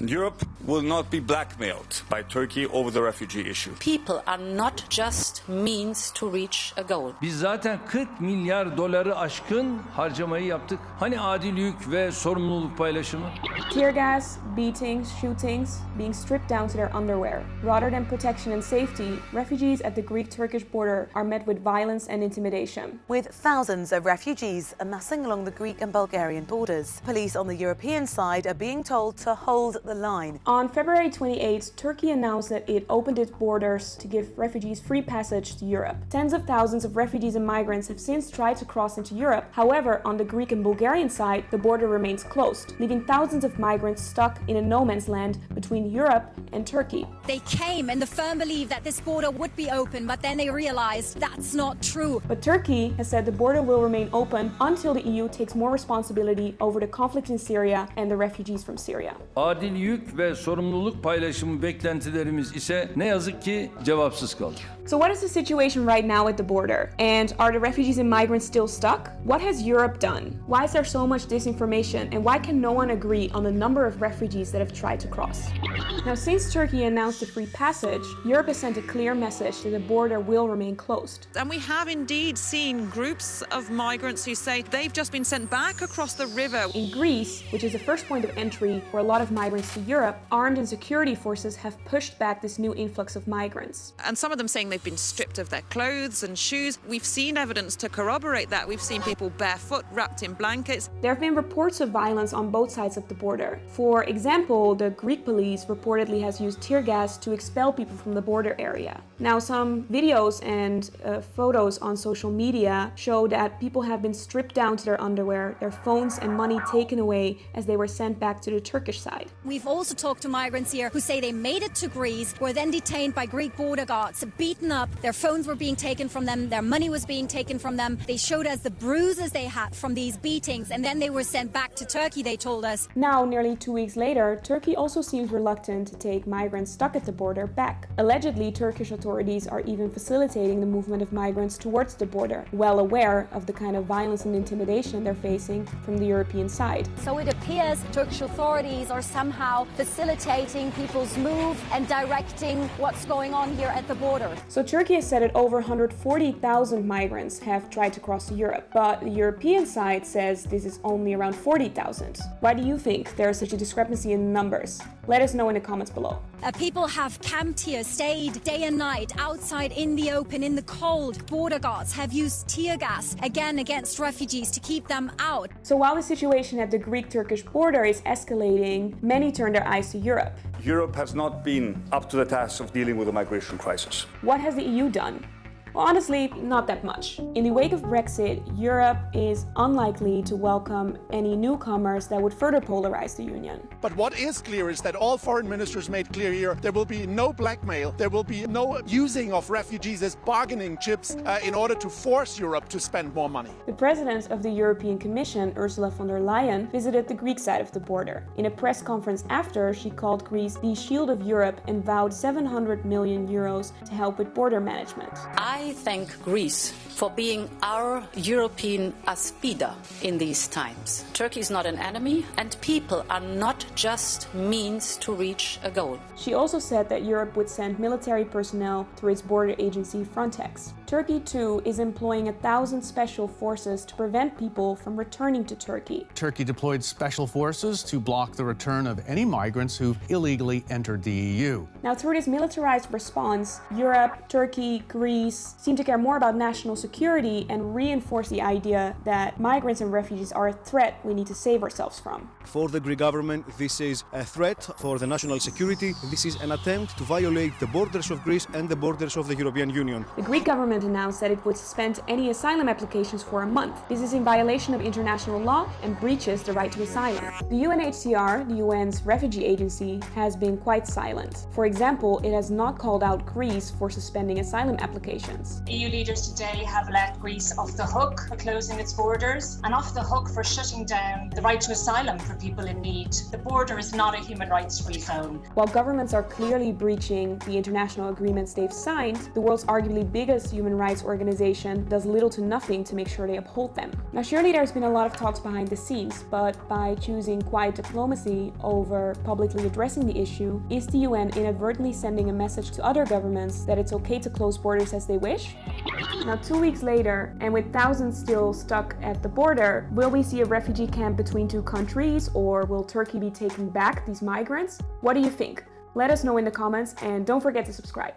Europe will not be blackmailed by Turkey over the refugee issue. People are not just means to reach a goal. Biz zaten 40 milyar doları aşkın harcamayı yaptık. Hani adil yük ve sorumluluk paylaşımı? Tear gas, beatings, shootings, being stripped down to their underwear. Rather than protection and safety, refugees at the Greek-Turkish border are met with violence and intimidation. With thousands of refugees amassing along the Greek and Bulgarian borders, police on the European side are being told to hold the line. On February 28, Turkey announced that it opened its borders to give refugees free passage to Europe. Tens of thousands of refugees and migrants have since tried to cross into Europe. However, on the Greek and Bulgarian side, the border remains closed, leaving thousands of migrants stuck in a no man's land between Europe and Turkey. They came in the firm belief that this border would be open, but then they realized that's not true. But Turkey has said the border will remain open until the EU takes more responsibility over the conflict in Syria and the refugees from Syria. Adil yük ve sorumluluk paylaşımı beklentilerimiz ise ne yazık ki cevapsız kaldı. So what is the situation right now at the border? And are the refugees and migrants still stuck? What has Europe done? Why is there so much disinformation and why can no one agree on the number of refugees that have tried to cross? Now since Turkey announced a free passage, Europe has sent a clear message that the border will remain closed. And we have indeed seen groups of migrants who say they've just been sent back across the river. In Greece, which is the first point of entry for a lot of migrants to Europe, armed and security forces have pushed back this new influx of migrants. And some of them saying they've been stripped of their clothes and shoes. We've seen evidence to corroborate that. We've seen people barefoot, wrapped in blankets. There have been reports of violence on both sides of the border. For example, the Greek police reportedly has used tear gas to expel people from the border area. Now, some videos and uh, photos on social media show that people have been stripped down to their underwear, their phones and money taken away as they were sent back to the Turkish side. We've also talked to migrants here who say they made it to Greece, were then detained by Greek border guards, beaten up, their phones were being taken from them, their money was being taken from them. They showed us the bruises they had from these beatings, and then they were sent back to Turkey, they told us. Now, nearly two weeks later, Turkey also seems reluctant to take migrants stuck at the border back. Allegedly, Turkish authorities are even facilitating the movement of migrants towards the border, well aware of the kind of violence and intimidation they're facing from the European side. So it appears Turkish authorities are somehow facilitating people's move and directing what's going on here at the border. So Turkey has said that over 140,000 migrants have tried to cross Europe, but the European side says this is only around 40,000. Why do you think there is such a discrepancy in numbers? Let us know in the comments below. Uh, people have camped here, stayed day and night, outside in the open, in the cold. Border guards have used tear gas, again against refugees, to keep them out. So while the situation at the Greek-Turkish border is escalating, many turn their eyes to Europe. Europe has not been up to the task of dealing with the migration crisis. What has the EU done? Well, honestly, not that much. In the wake of Brexit, Europe is unlikely to welcome any newcomers that would further polarize the Union. But what is clear is that all foreign ministers made clear here there will be no blackmail, there will be no using of refugees as bargaining chips uh, in order to force Europe to spend more money. The president of the European Commission, Ursula von der Leyen, visited the Greek side of the border. In a press conference after, she called Greece the shield of Europe and vowed 700 million euros to help with border management. I thank Greece for being our European aspida in these times. Turkey is not an enemy and people are not just means to reach a goal. She also said that Europe would send military personnel through its border agency Frontex. Turkey too is employing a thousand special forces to prevent people from returning to Turkey. Turkey deployed special forces to block the return of any migrants who've illegally entered the EU. Now through this militarized response, Europe, Turkey, Greece seem to care more about national security and reinforce the idea that migrants and refugees are a threat we need to save ourselves from. For the Greek government, this is a threat for the national security. This is an attempt to violate the borders of Greece and the borders of the European Union. The Greek government announced that it would suspend any asylum applications for a month. This is in violation of international law and breaches the right to asylum. The UNHCR, the UN's refugee agency, has been quite silent. For example, it has not called out Greece for suspending asylum applications. EU leaders today have let Greece off the hook for closing its borders and off the hook for shutting down the right to asylum for people in need. The border is not a human rights free zone. While governments are clearly breaching the international agreements they've signed, the world's arguably biggest human human rights organization does little to nothing to make sure they uphold them. Now surely there's been a lot of talks behind the scenes, but by choosing quiet diplomacy over publicly addressing the issue, is the UN inadvertently sending a message to other governments that it's okay to close borders as they wish? Now two weeks later, and with thousands still stuck at the border, will we see a refugee camp between two countries or will Turkey be taking back these migrants? What do you think? Let us know in the comments and don't forget to subscribe.